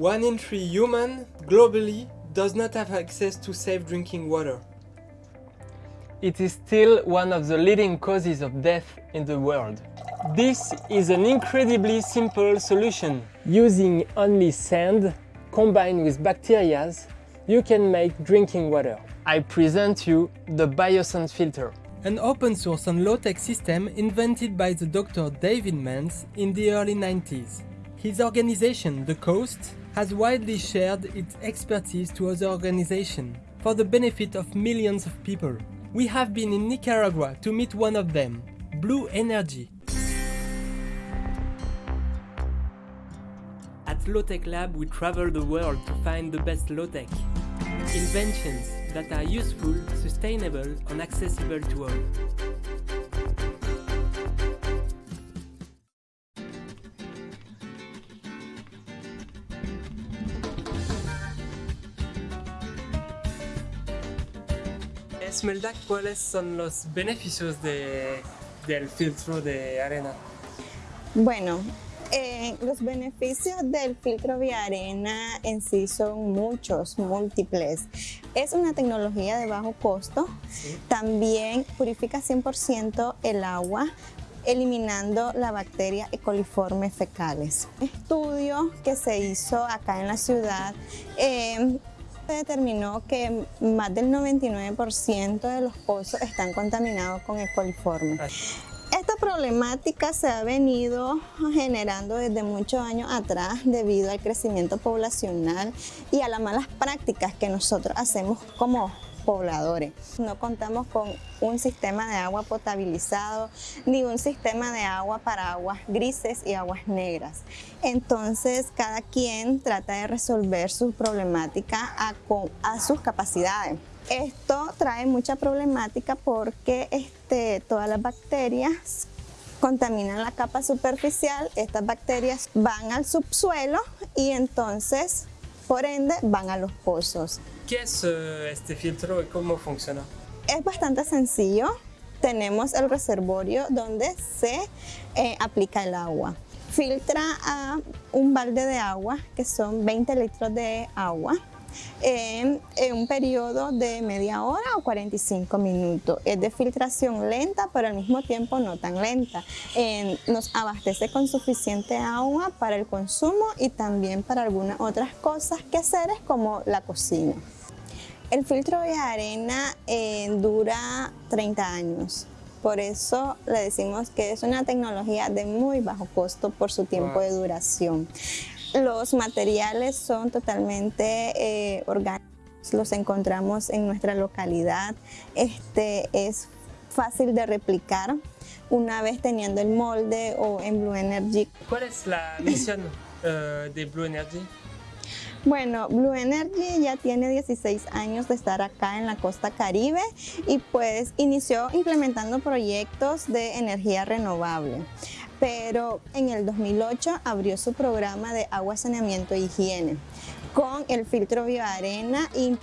One in three human, globally, does not have access to safe drinking water. It is still one of the leading causes of death in the world. This is an incredibly simple solution. Using only sand combined with bacteria, you can make drinking water. I present you the Biosand filter. An open source and low-tech system invented by the Dr. David Manz in the early 90s. His organization, The CAWST, has widely shared its expertise to other organizations for the benefit of millions of people. We have been in Nicaragua to meet one of them, Blue Energy. At Low-Tech Lab we travel the world to find the best low-tech. Inventions that are useful, sustainable and accessible to all. Esmelda, ¿cuáles son los beneficios de, del filtro de arena? Bueno, eh, los beneficios del filtro vía arena en sí son muchos, múltiples. Es una tecnología de bajo costo. Sí. También purifica 100% el agua eliminando la bacteria E. coliforme fecales. Un estudio que se hizo acá en la ciudad eh, determinó que más del 99% de los pozos están contaminados con E. coliforme. Esta problemática se ha venido generando desde muchos años atrás debido al crecimiento poblacional y a las malas prácticas que nosotros hacemos como pobladores. No contamos con un sistema de agua potabilizado ni un sistema de agua para aguas grises y aguas negras. Entonces cada quien trata de resolver su problemática a, sus capacidades. Esto trae mucha problemática porque este, todas las bacterias contaminan la capa superficial, estas bacterias van al subsuelo y entonces, por ende, van a los pozos. ¿Qué es uh, este filtro y cómo funciona? Es bastante sencillo. Tenemos el reservorio donde se eh, aplica el agua. Filtra a un balde de agua, que son 20 litros de agua, en, en, un periodo de media hora o 45 minutos. Es de filtración lenta, pero al mismo tiempo no tan lenta. Eh, nos abastece con suficiente agua para el consumo y también para algunas otras cosas que hacer como la cocina. El filtro de arena eh, dura 30 años. Por eso le decimos que es una tecnología de muy bajo costo por su tiempo de duración. Los materiales son totalmente eh, orgánicos, los encontramos en nuestra localidad. Este es fácil de replicar una vez teniendo el molde o en Blue Energy. ¿Cuál es la misión uh, de Blue Energy? Bueno, Blue Energy ya tiene 16 años de estar acá en la costa caribe y pues inició implementando proyectos de energía renovable. Pero en el 2008 abrió su programa de agua, saneamiento e higiene con el filtro bioarena y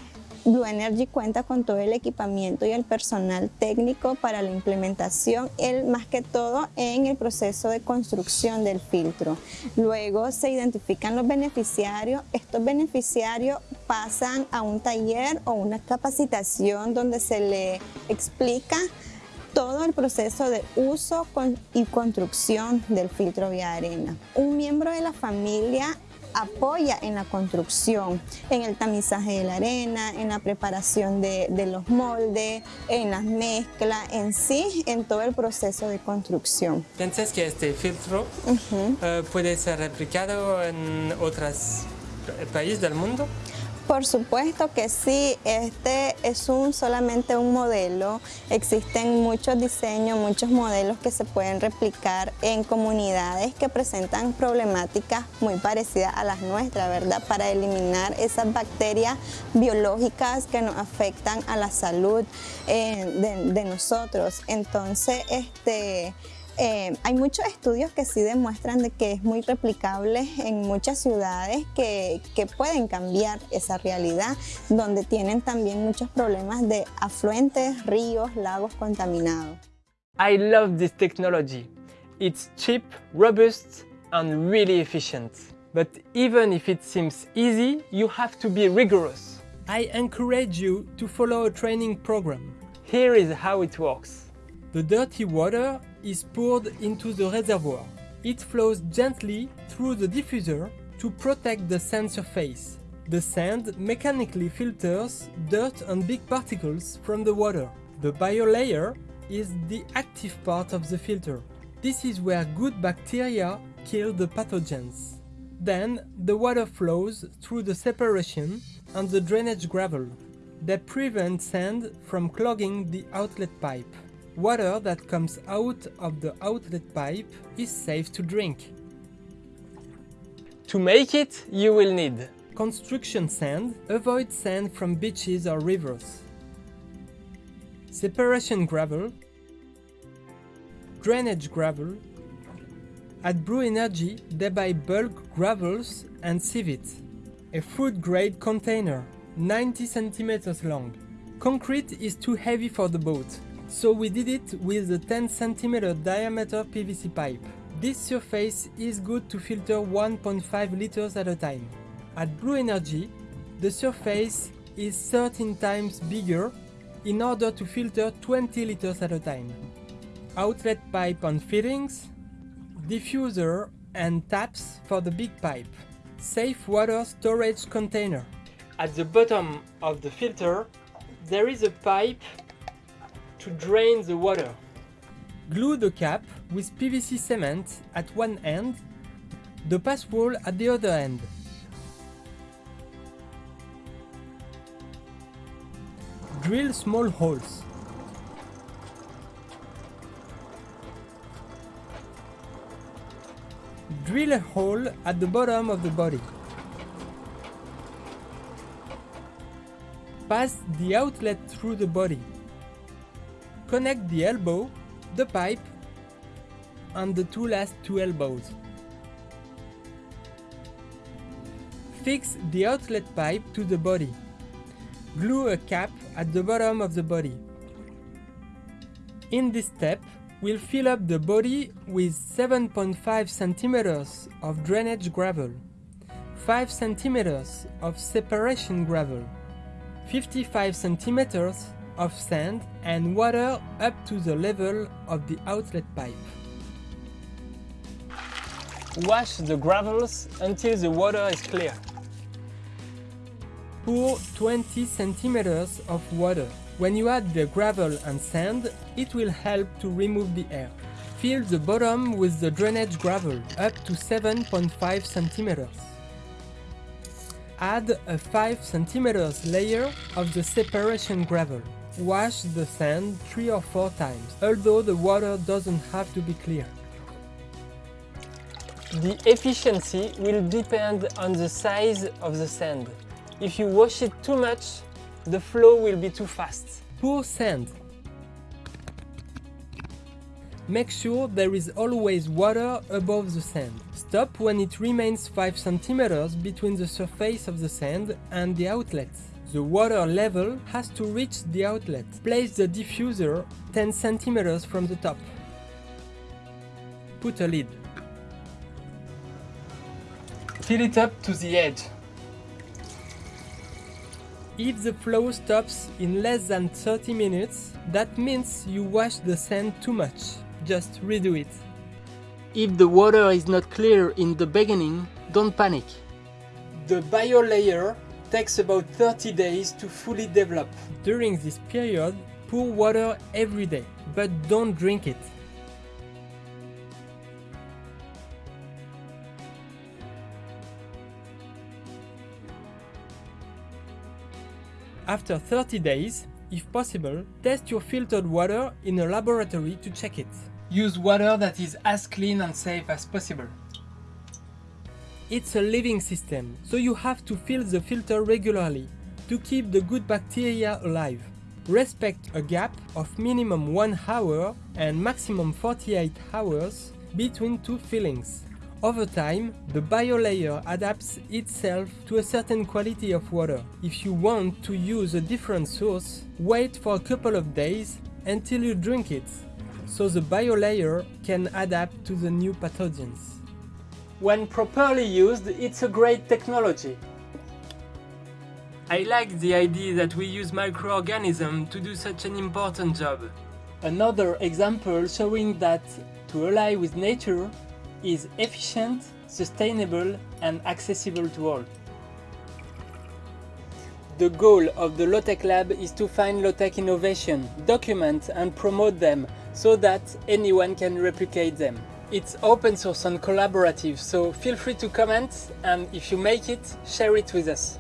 Blue Energy cuenta con todo el equipamiento y el personal técnico para la implementación, el, más que todo en el proceso de construcción del filtro. Luego se identifican los beneficiarios, estos beneficiarios pasan a un taller o una capacitación donde se le explica todo el proceso de uso y construcción del filtro vía arena. Un miembro de la familia apoya en la construcción, en el tamizaje de la arena, en la preparación de, de los moldes, en las mezclas, en sí, en todo el proceso de construcción. ¿Piensas que este filtro uh -huh. uh, puede ser replicado en otros países del mundo? Por supuesto que sí, este es un, solamente un modelo, existen muchos diseños, muchos modelos que se pueden replicar en comunidades que presentan problemáticas muy parecidas a las nuestras, ¿verdad? Para eliminar esas bacterias biológicas que nos afectan a la salud eh, de, de nosotros. Entonces, este... Eh, hay muchos estudios que sí demuestran de que es muy replicable en muchas ciudades que, que, pueden cambiar esa realidad, donde tienen también muchos problemas de afluentes, ríos, lagos contaminados. I love this technology. It's cheap, robust and really efficient. But even if it seems easy, you have to be rigorous. I encourage you to follow a training program. Here is how it works. The dirty water is poured into the reservoir. It flows gently through the diffuser to protect the sand surface. The sand mechanically filters dirt and big particles from the water. The biolayer is the active part of the filter. This is where good bacteria kill the pathogens. Then the water flows through the separation and the drainage gravel. They prevent sand from clogging the outlet pipe. Water that comes out of the outlet pipe is safe to drink. To make it, you will need construction sand, avoid sand from beaches or rivers, separation gravel, drainage gravel. At Blue Energy, they buy bulk gravels and sieve it. A food grade container, 90 centimeters long. Concrete is too heavy for the boat, so we did it with a 10 centimeter diameter PVC pipe. This surface is good to filter 1.5 liters at a time. At Blue Energy, the surface is 13 times bigger in order to filter 20 liters at a time. Outlet pipe and fittings, diffuser and taps for the big pipe. Safe water storage container. At the bottom of the filter, there is a pipe to drain the water. Glue the cap with PVC cement at one end, the pass wall at the other end. Drill small holes. Drill a hole at the bottom of the body. Pass the outlet through the body. Connect the elbow, the pipe, and the two last two elbows. Fix the outlet pipe to the body. Glue a cap at the bottom of the body. In this step, we'll fill up the body with 7.5 centimeters of drainage gravel, 5 centimeters of separation gravel, 55 centimeters of sand and water up to the level of the outlet pipe. Wash the gravels until the water is clear. Pour 20 centimeters of water. When you add the gravel and sand, it will help to remove the air. Fill the bottom with the drainage gravel up to 7.5 centimeters. Add a 5 centimeters layer of the separation gravel. Wash the sand 3 or 4 times, although the water doesn't have to be clear. The efficiency will depend on the size of the sand. If you wash it too much, the flow will be too fast. Pour sand. Make sure there is always water above the sand. Stop when it remains 5 centimeters between the surface of the sand and the outlet. The water level has to reach the outlet. Place the diffuser 10 centimeters from the top. Put a lid. Fill it up to the edge. If the flow stops in less than 30 minutes, that means you washed the sand too much. Just redo it. If the water is not clear in the beginning, don't panic. The biolayer takes about 30 days to fully develop. During this period, pour water every day, but don't drink it. After 30 days, if possible, test your filtered water in a laboratory to check it. Use water that is as clean and safe as possible. It's a living system, so you have to fill the filter regularly to keep the good bacteria alive. Respect a gap of minimum 1 hour and maximum 48 hours between two fillings. Over time, the biolayer adapts itself to a certain quality of water. If you want to use a different source, wait for a couple of days until you drink it, so the biolayer can adapt to the new pathogens. When properly used, it's a great technology. I like the idea that we use microorganisms to do such an important job. Another example showing that to ally with nature is efficient, sustainable and accessible to all. The goal of the Low-Tech Lab is to find low-tech innovation, document and promote them so that anyone can replicate them. It's open source and collaborative, so feel free to comment and if you make it, share it with us.